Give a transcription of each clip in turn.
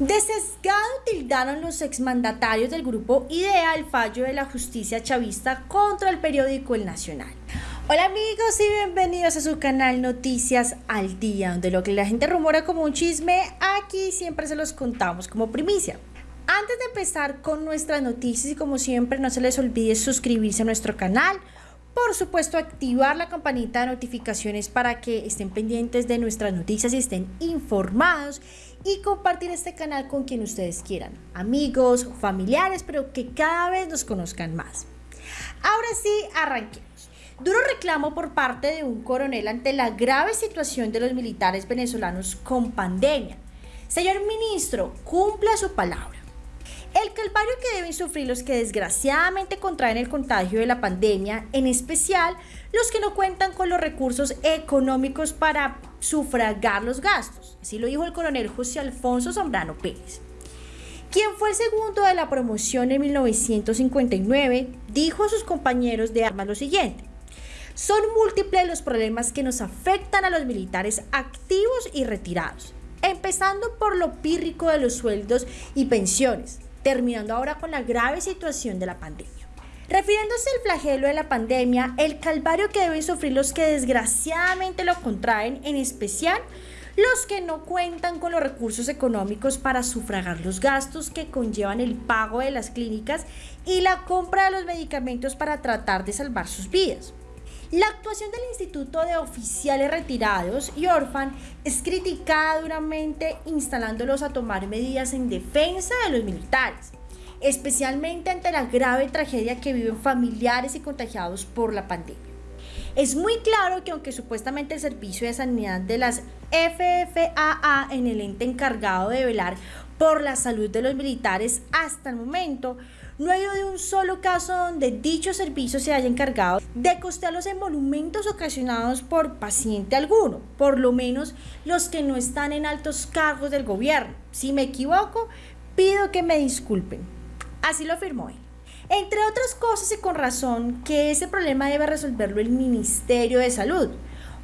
Desesgado tildaron los exmandatarios del grupo IDEA el fallo de la justicia chavista contra el periódico El Nacional. Hola amigos y bienvenidos a su canal Noticias al Día, donde lo que la gente rumora como un chisme, aquí siempre se los contamos como primicia. Antes de empezar con nuestras noticias y como siempre no se les olvide suscribirse a nuestro canal, por supuesto, activar la campanita de notificaciones para que estén pendientes de nuestras noticias y estén informados y compartir este canal con quien ustedes quieran, amigos, familiares, pero que cada vez nos conozcan más. Ahora sí, arranquemos. Duro reclamo por parte de un coronel ante la grave situación de los militares venezolanos con pandemia. Señor ministro, cumpla su palabra. El calvario que deben sufrir los que desgraciadamente contraen el contagio de la pandemia, en especial los que no cuentan con los recursos económicos para sufragar los gastos. Así lo dijo el coronel José Alfonso Zambrano Pérez. Quien fue el segundo de la promoción en 1959, dijo a sus compañeros de armas lo siguiente. Son múltiples los problemas que nos afectan a los militares activos y retirados, empezando por lo pírrico de los sueldos y pensiones, terminando ahora con la grave situación de la pandemia. Refiriéndose al flagelo de la pandemia, el calvario que deben sufrir los que desgraciadamente lo contraen, en especial los que no cuentan con los recursos económicos para sufragar los gastos que conllevan el pago de las clínicas y la compra de los medicamentos para tratar de salvar sus vidas. La actuación del Instituto de Oficiales Retirados y Orfan es criticada duramente instalándolos a tomar medidas en defensa de los militares, especialmente ante la grave tragedia que viven familiares y contagiados por la pandemia. Es muy claro que aunque supuestamente el Servicio de Sanidad de las FFAA en el ente encargado de velar por la salud de los militares hasta el momento, no hay de un solo caso donde dicho servicio se haya encargado de costear los emolumentos ocasionados por paciente alguno, por lo menos los que no están en altos cargos del gobierno. Si me equivoco, pido que me disculpen. Así lo afirmó él. Entre otras cosas y con razón que ese problema debe resolverlo el Ministerio de Salud.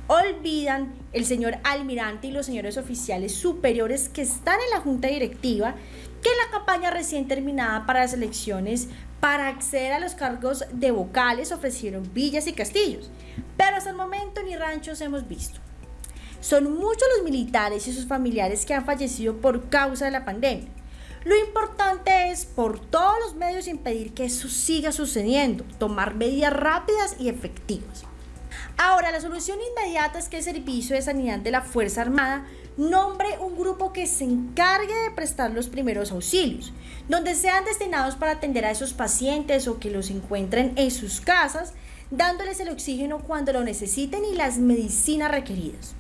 Olvidan el señor almirante y los señores oficiales superiores que están en la junta directiva que la campaña recién terminada para las elecciones para acceder a los cargos de vocales ofrecieron villas y castillos, pero hasta el momento ni ranchos hemos visto. Son muchos los militares y sus familiares que han fallecido por causa de la pandemia. Lo importante es por todos los medios impedir que eso siga sucediendo, tomar medidas rápidas y efectivas. Ahora, la solución inmediata es que el Servicio de Sanidad de la Fuerza Armada nombre un grupo que se encargue de prestar los primeros auxilios, donde sean destinados para atender a esos pacientes o que los encuentren en sus casas, dándoles el oxígeno cuando lo necesiten y las medicinas requeridas.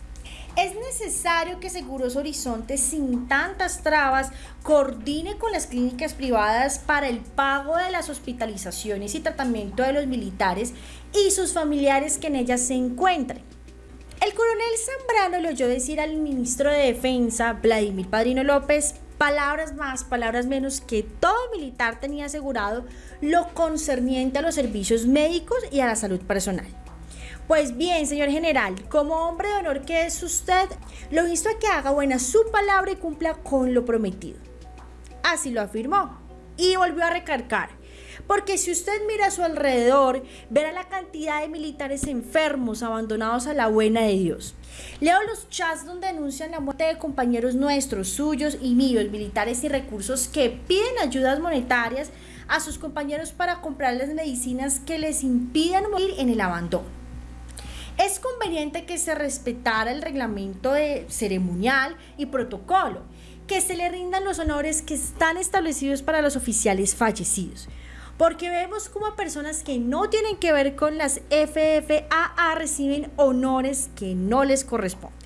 Es necesario que Seguros Horizontes, sin tantas trabas, coordine con las clínicas privadas para el pago de las hospitalizaciones y tratamiento de los militares y sus familiares que en ellas se encuentren. El coronel Zambrano le oyó decir al ministro de Defensa, Vladimir Padrino López, palabras más, palabras menos, que todo militar tenía asegurado lo concerniente a los servicios médicos y a la salud personal. Pues bien, señor general, como hombre de honor que es usted, lo insto a que haga buena su palabra y cumpla con lo prometido. Así lo afirmó y volvió a recargar. Porque si usted mira a su alrededor, verá la cantidad de militares enfermos abandonados a la buena de Dios. Leo los chats donde denuncian la muerte de compañeros nuestros, suyos y míos, militares y recursos que piden ayudas monetarias a sus compañeros para comprar las medicinas que les impidan morir en el abandono. Es conveniente que se respetara el reglamento de ceremonial y protocolo, que se le rindan los honores que están establecidos para los oficiales fallecidos, porque vemos como personas que no tienen que ver con las FFAA reciben honores que no les corresponden.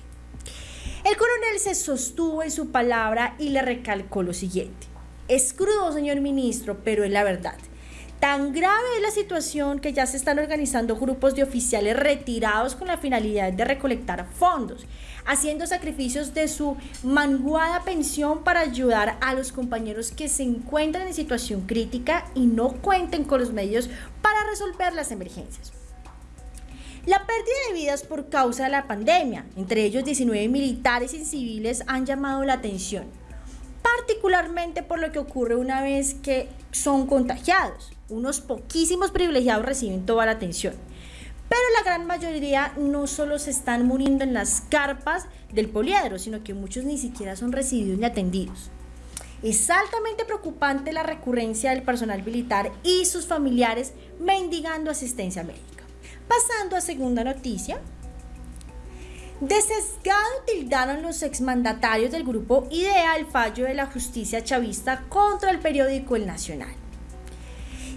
El coronel se sostuvo en su palabra y le recalcó lo siguiente. Es crudo, señor ministro, pero es la verdad. Tan grave es la situación que ya se están organizando grupos de oficiales retirados con la finalidad de recolectar fondos, haciendo sacrificios de su manguada pensión para ayudar a los compañeros que se encuentran en situación crítica y no cuenten con los medios para resolver las emergencias. La pérdida de vidas por causa de la pandemia, entre ellos 19 militares y civiles, han llamado la atención particularmente por lo que ocurre una vez que son contagiados. Unos poquísimos privilegiados reciben toda la atención. Pero la gran mayoría no solo se están muriendo en las carpas del poliedro, sino que muchos ni siquiera son recibidos ni atendidos. Es altamente preocupante la recurrencia del personal militar y sus familiares mendigando asistencia médica. Pasando a segunda noticia, de sesgado tildaron los exmandatarios del grupo IDEA el fallo de la justicia chavista contra el periódico El Nacional.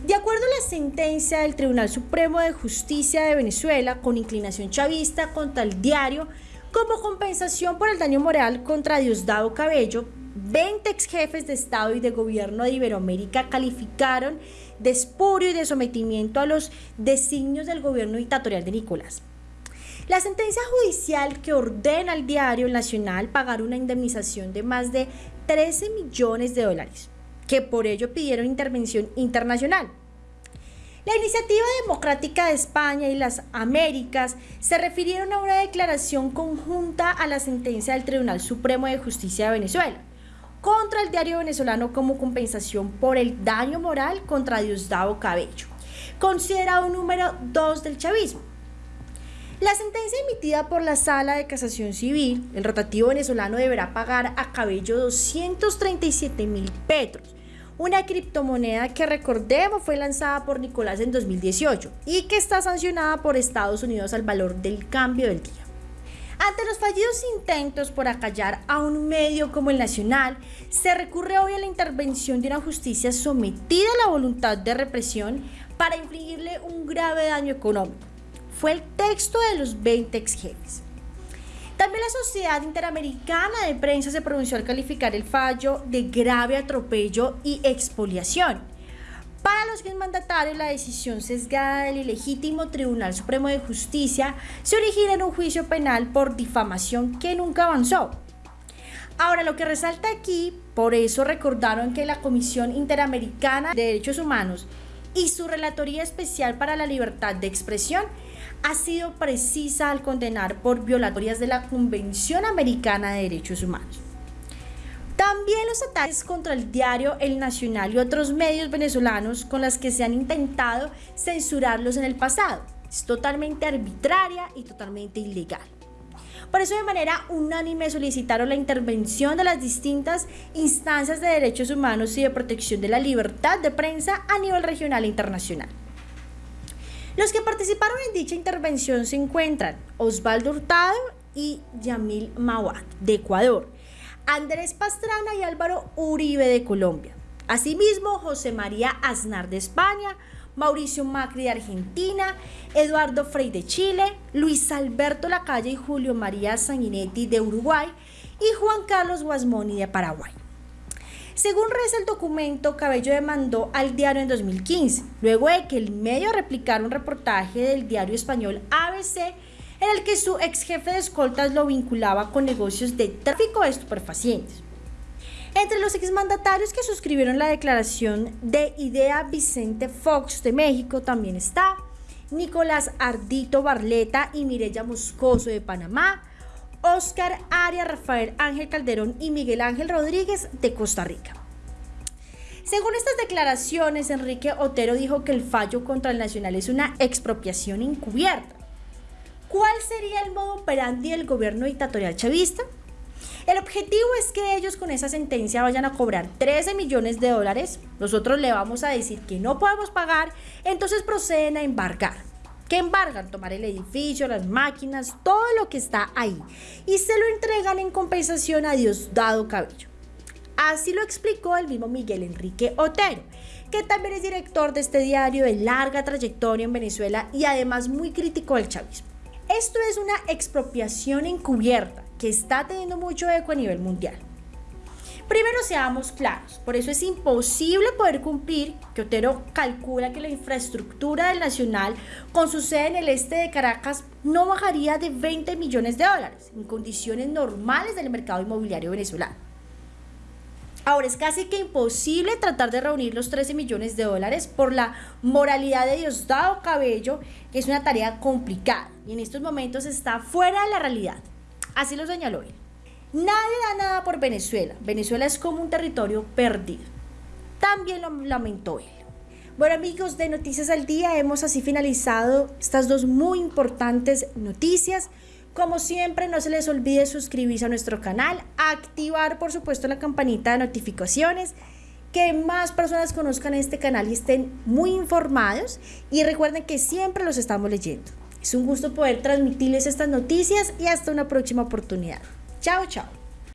De acuerdo a la sentencia del Tribunal Supremo de Justicia de Venezuela, con inclinación chavista contra el diario, como compensación por el daño moral contra Diosdado Cabello, 20 ex jefes de Estado y de Gobierno de Iberoamérica calificaron de espurio y de sometimiento a los designios del gobierno dictatorial de Nicolás. La sentencia judicial que ordena al diario nacional pagar una indemnización de más de 13 millones de dólares, que por ello pidieron intervención internacional. La iniciativa democrática de España y las Américas se refirieron a una declaración conjunta a la sentencia del Tribunal Supremo de Justicia de Venezuela contra el diario venezolano como compensación por el daño moral contra Diosdado Cabello, considerado número 2 del chavismo. La sentencia emitida por la Sala de Casación Civil, el rotativo venezolano deberá pagar a Cabello 237 mil petros, una criptomoneda que recordemos fue lanzada por Nicolás en 2018 y que está sancionada por Estados Unidos al valor del cambio del día. Ante los fallidos intentos por acallar a un medio como el Nacional, se recurre hoy a la intervención de una justicia sometida a la voluntad de represión para infligirle un grave daño económico fue el texto de los 20 ex jefes. También la Sociedad Interamericana de Prensa se pronunció al calificar el fallo de grave atropello y expoliación. Para los mandatarios, la decisión sesgada del ilegítimo Tribunal Supremo de Justicia se origina en un juicio penal por difamación que nunca avanzó. Ahora, lo que resalta aquí, por eso recordaron que la Comisión Interamericana de Derechos Humanos y su Relatoría Especial para la Libertad de Expresión ha sido precisa al condenar por violatorias de la Convención Americana de Derechos Humanos. También los ataques contra el diario El Nacional y otros medios venezolanos con las que se han intentado censurarlos en el pasado. Es totalmente arbitraria y totalmente ilegal. Por eso de manera unánime solicitaron la intervención de las distintas instancias de derechos humanos y de protección de la libertad de prensa a nivel regional e internacional. Los que participaron en dicha intervención se encuentran Osvaldo Hurtado y Yamil Mawat de Ecuador, Andrés Pastrana y Álvaro Uribe de Colombia. Asimismo, José María Aznar de España, Mauricio Macri de Argentina, Eduardo Frei de Chile, Luis Alberto Lacalle y Julio María Sanguinetti de Uruguay y Juan Carlos Guasmoni de Paraguay. Según reza el documento, Cabello demandó al diario en 2015, luego de que el medio replicara un reportaje del diario español ABC en el que su ex jefe de escoltas lo vinculaba con negocios de tráfico de estupefacientes. Entre los exmandatarios que suscribieron la declaración de idea Vicente Fox de México también está Nicolás Ardito Barleta y Mireya Moscoso de Panamá, Oscar Arias, Rafael Ángel Calderón y Miguel Ángel Rodríguez de Costa Rica. Según estas declaraciones, Enrique Otero dijo que el fallo contra el Nacional es una expropiación encubierta. ¿Cuál sería el modo operandi del gobierno dictatorial chavista? El objetivo es que ellos con esa sentencia vayan a cobrar 13 millones de dólares, nosotros le vamos a decir que no podemos pagar, entonces proceden a embargar que embargan tomar el edificio, las máquinas, todo lo que está ahí y se lo entregan en compensación a Diosdado Cabello. Así lo explicó el mismo Miguel Enrique Otero, que también es director de este diario de larga trayectoria en Venezuela y además muy crítico del chavismo. Esto es una expropiación encubierta que está teniendo mucho eco a nivel mundial. Primero seamos claros, por eso es imposible poder cumplir que Otero calcula que la infraestructura del Nacional con su sede en el este de Caracas no bajaría de 20 millones de dólares en condiciones normales del mercado inmobiliario venezolano. Ahora es casi que imposible tratar de reunir los 13 millones de dólares por la moralidad de Diosdado Cabello, que es una tarea complicada y en estos momentos está fuera de la realidad. Así lo señaló él. Nadie da nada por Venezuela. Venezuela es como un territorio perdido. También lo lamentó él. Bueno amigos de Noticias al Día, hemos así finalizado estas dos muy importantes noticias. Como siempre, no se les olvide suscribirse a nuestro canal, activar por supuesto la campanita de notificaciones, que más personas conozcan este canal y estén muy informados y recuerden que siempre los estamos leyendo. Es un gusto poder transmitirles estas noticias y hasta una próxima oportunidad. Chao, chao.